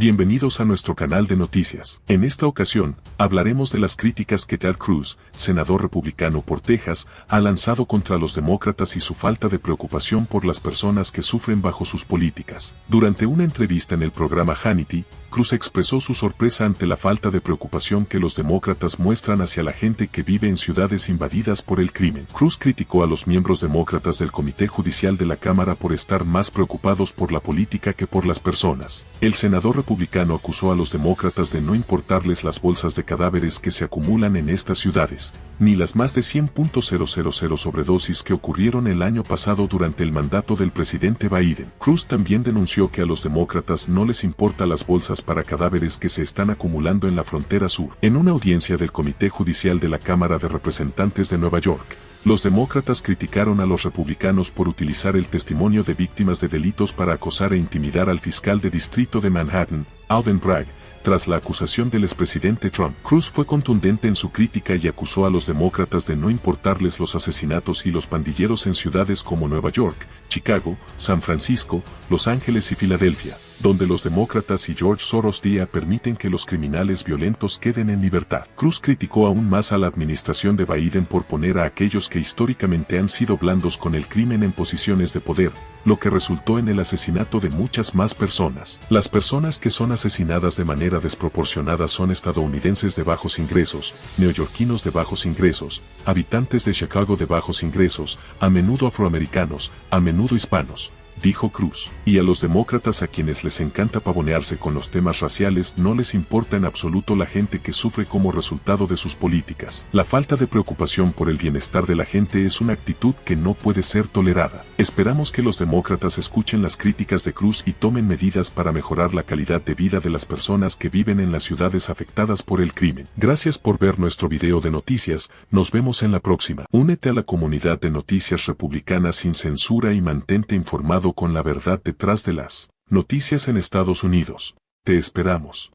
Bienvenidos a nuestro canal de noticias. En esta ocasión, hablaremos de las críticas que Ted Cruz, senador republicano por Texas, ha lanzado contra los demócratas y su falta de preocupación por las personas que sufren bajo sus políticas. Durante una entrevista en el programa Hannity, Cruz expresó su sorpresa ante la falta de preocupación que los demócratas muestran hacia la gente que vive en ciudades invadidas por el crimen. Cruz criticó a los miembros demócratas del Comité Judicial de la Cámara por estar más preocupados por la política que por las personas. El senador republicano acusó a los demócratas de no importarles las bolsas de cadáveres que se acumulan en estas ciudades, ni las más de 100.000 sobredosis que ocurrieron el año pasado durante el mandato del presidente Biden. Cruz también denunció que a los demócratas no les importa las bolsas para cadáveres que se están acumulando en la frontera sur. En una audiencia del Comité Judicial de la Cámara de Representantes de Nueva York, los demócratas criticaron a los republicanos por utilizar el testimonio de víctimas de delitos para acosar e intimidar al fiscal de distrito de Manhattan, Alvin Bragg, tras la acusación del expresidente Trump. Cruz fue contundente en su crítica y acusó a los demócratas de no importarles los asesinatos y los pandilleros en ciudades como Nueva York, Chicago, San Francisco, Los Ángeles y Filadelfia, donde los demócratas y George Soros día permiten que los criminales violentos queden en libertad. Cruz criticó aún más a la administración de Biden por poner a aquellos que históricamente han sido blandos con el crimen en posiciones de poder, lo que resultó en el asesinato de muchas más personas. Las personas que son asesinadas de manera desproporcionada son estadounidenses de bajos ingresos, neoyorquinos de bajos ingresos, habitantes de Chicago de bajos ingresos, a menudo afroamericanos, a menudo hispanos dijo Cruz. Y a los demócratas a quienes les encanta pavonearse con los temas raciales no les importa en absoluto la gente que sufre como resultado de sus políticas. La falta de preocupación por el bienestar de la gente es una actitud que no puede ser tolerada. Esperamos que los demócratas escuchen las críticas de Cruz y tomen medidas para mejorar la calidad de vida de las personas que viven en las ciudades afectadas por el crimen. Gracias por ver nuestro video de noticias, nos vemos en la próxima. Únete a la comunidad de noticias republicanas sin censura y mantente informado con la verdad detrás de las noticias en Estados Unidos. Te esperamos.